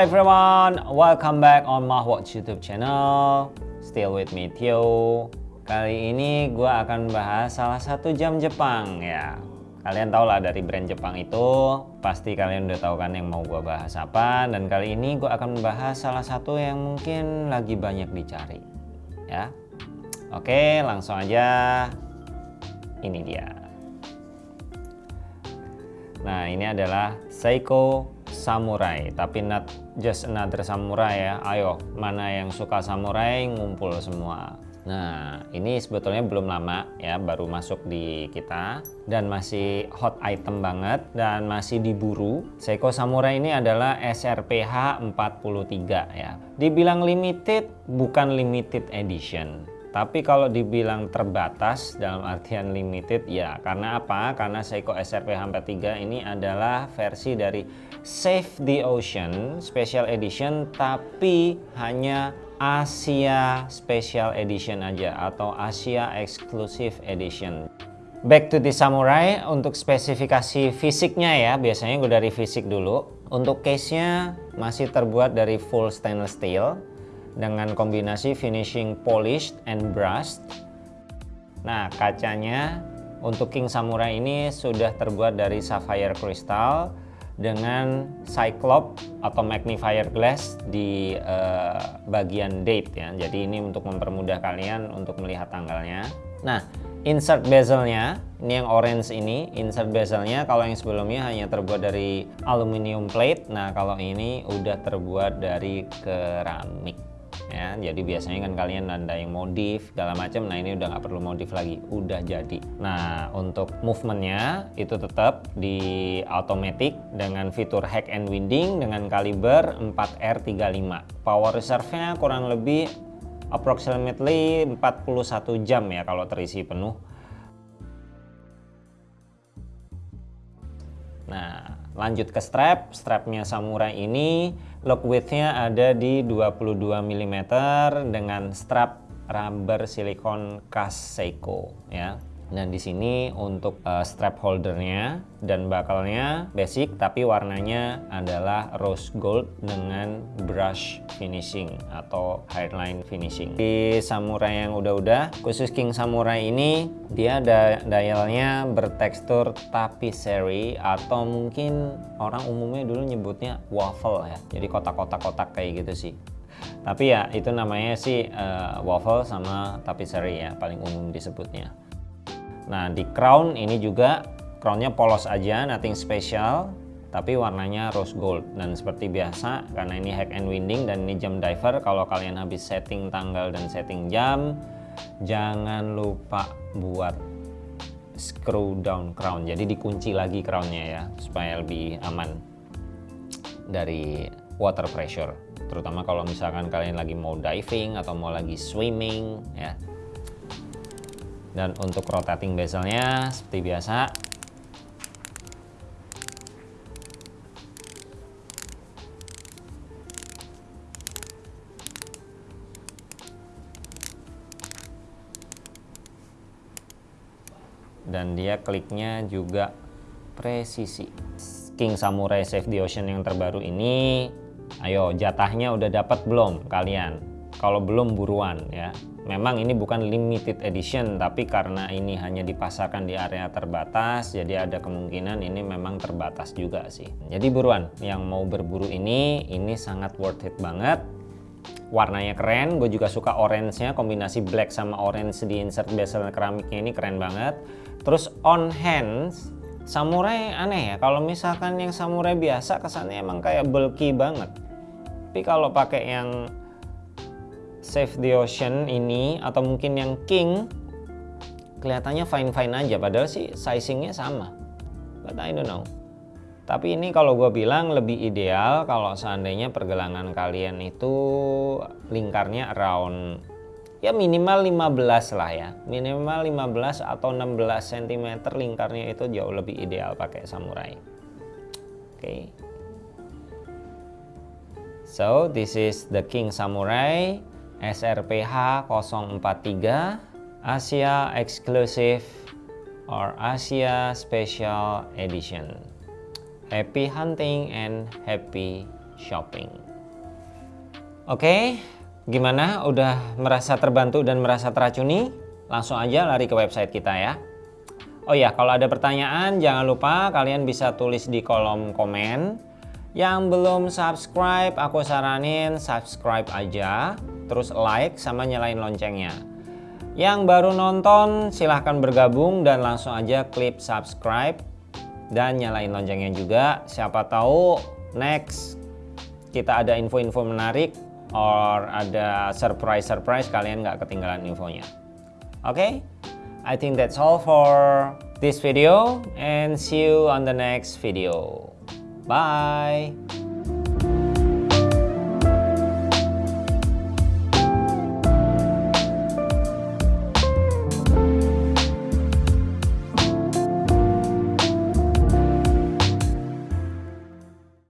everyone, welcome back on Mahwatch YouTube channel. Still with me Tio. Kali ini gue akan bahas salah satu jam Jepang ya. Kalian tau lah dari brand Jepang itu, pasti kalian udah tahu kan yang mau gue bahas apa. Dan kali ini gue akan membahas salah satu yang mungkin lagi banyak dicari. Ya, oke langsung aja. Ini dia. Nah ini adalah Seiko samurai tapi not just another samurai ya. Ayo mana yang suka samurai ngumpul semua. Nah ini sebetulnya belum lama ya baru masuk di kita dan masih hot item banget dan masih diburu. Seiko Samurai ini adalah SRPH 43 ya. Dibilang limited bukan limited edition tapi kalau dibilang terbatas dalam artian limited ya karena apa? Karena Seiko SRP HP3 ini adalah versi dari Save the Ocean Special Edition tapi hanya Asia Special Edition aja atau Asia Exclusive Edition. Back to the Samurai untuk spesifikasi fisiknya ya biasanya gue dari fisik dulu. Untuk case-nya masih terbuat dari full stainless steel dengan kombinasi finishing polished and brushed. Nah, kacanya untuk King Samurai ini sudah terbuat dari sapphire crystal dengan cyclop atau magnifier glass di uh, bagian date ya. Jadi ini untuk mempermudah kalian untuk melihat tanggalnya. Nah, insert bezelnya, ini yang orange ini, insert bezelnya kalau yang sebelumnya hanya terbuat dari aluminium plate. Nah, kalau ini udah terbuat dari keramik ya jadi biasanya kan kalian ada yang modif segala macam. Nah ini udah nggak perlu modif lagi udah jadi. Nah untuk movementnya itu tetap di automatic dengan fitur hack and winding dengan kaliber 4R35 power reserve-nya kurang lebih approximately 41 jam ya kalau terisi penuh. Nah lanjut ke strap. Strapnya samurai ini lock widthnya ada di 22 mm dengan strap rubber silikon khas Seiko ya dan di sini untuk uh, strap holdernya dan bakalnya basic tapi warnanya adalah rose gold dengan brush finishing atau highline finishing. Di samurai yang udah-udah khusus king samurai ini dia ada dialnya bertekstur tapisserie atau mungkin orang umumnya dulu nyebutnya waffle ya. Jadi kotak-kotak-kotak kayak gitu sih. Tapi ya itu namanya sih uh, waffle sama tapisserie ya paling umum disebutnya Nah di crown ini juga crownnya polos aja, nothing special tapi warnanya rose gold. Dan seperti biasa karena ini hack and winding dan ini jam diver kalau kalian habis setting tanggal dan setting jam jangan lupa buat screw down crown. Jadi dikunci lagi crownnya ya supaya lebih aman dari water pressure. Terutama kalau misalkan kalian lagi mau diving atau mau lagi swimming ya dan untuk rotating bezelnya seperti biasa. Dan dia kliknya juga presisi. King Samurai Save the Ocean yang terbaru ini ayo jatahnya udah dapat belum kalian? Kalau belum buruan ya memang ini bukan limited edition tapi karena ini hanya dipasarkan di area terbatas jadi ada kemungkinan ini memang terbatas juga sih. Jadi buruan yang mau berburu ini ini sangat worth it banget. Warnanya keren gue juga suka orange nya kombinasi black sama orange di insert bezel keramiknya ini keren banget. Terus on hands samurai aneh ya kalau misalkan yang samurai biasa kesannya emang kayak bulky banget. Tapi kalau pakai yang Save the Ocean ini atau mungkin yang King kelihatannya fine-fine aja padahal sih sizingnya sama. But I don't know. Tapi ini kalau gue bilang lebih ideal kalau seandainya pergelangan kalian itu lingkarnya around ya minimal 15 lah ya. Minimal 15 atau 16 cm lingkarnya itu jauh lebih ideal pakai samurai. Oke. Okay. so this is the king samurai SRPH 043 Asia Exclusive or Asia Special Edition. Happy hunting and happy shopping. Oke, gimana? Udah merasa terbantu dan merasa teracuni? Langsung aja lari ke website kita ya. Oh ya, kalau ada pertanyaan jangan lupa kalian bisa tulis di kolom komen. Yang belum subscribe, aku saranin subscribe aja, terus like sama nyalain loncengnya. Yang baru nonton silahkan bergabung dan langsung aja klik subscribe dan nyalain loncengnya juga. Siapa tahu next kita ada info-info menarik or ada surprise-surprise kalian nggak ketinggalan infonya. Oke, okay? I think that's all for this video and see you on the next video. Bye!